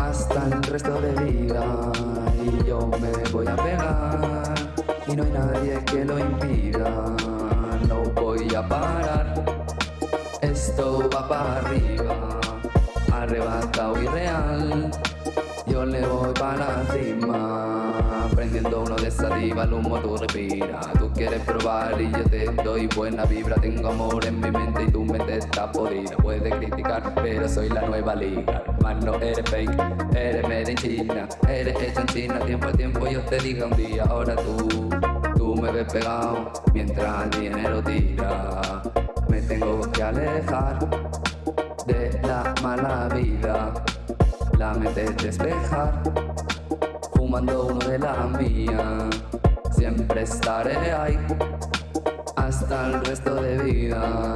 hasta el resto de vida y yo me voy a pegar y no hay nadie que lo impida. No voy a parar. Esto va para arriba. Arrebatado y real. Yo le voy para encima Prendiendo uno de diva, el humo tú respira Tú quieres probar y yo te doy buena vibra. Tengo amor en mi mente y tu mente está podrida. Puedes criticar, pero soy la nueva liga. Hermano, eres fake, eres made in China. Eres hecho en China, tiempo a tiempo yo te diga un día. Ahora tú, tú me ves pegado Mientras el dinero tira. Me tengo que alejar de la mala vida. La mente despejar Fumando uno de la mía. Siempre estaré ahí Hasta el resto de vida.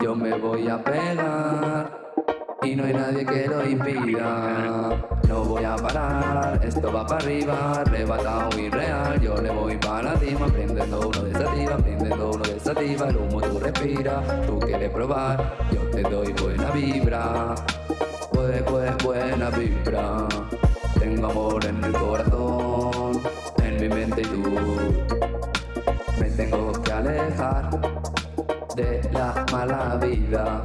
Yo me voy a pegar y no hay nadie que lo impida. No voy a parar, esto va para arriba Arrebatado y real, yo le voy para encima Prendiendo uno de sativa, prendiendo uno de sativa El humo tú respira, tú quieres probar Yo te doy En el corazón En mi mente y tú. Me tengo que alejar De la mala vida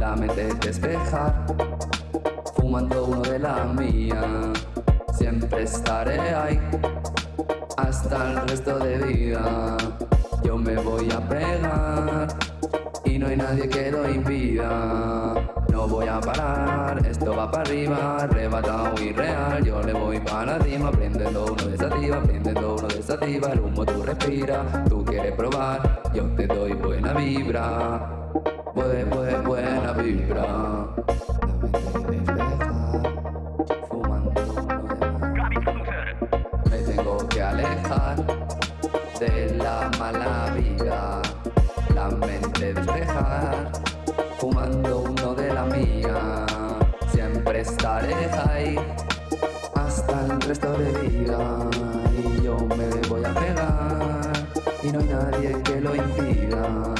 La mente despejar Fumando uno de la mía. Siempre estaré ahí Hasta el resto de vida. Yo me voy a pegar Y no hay nadie que lo impida esto va para arriba, arrebatado y real. Yo le voy para encima, prendiendo uno de sativa, prendiendo uno de sativa El humo tú respira, tú quieres probar, yo te doy buena vibra. Buena, buena, buena vibra. Fumando uno de la mala vida La mente despejar fumando la Siempre estaré ahí hasta el resto de vida. Y yo me voy a pegar y no hay nadie que lo impida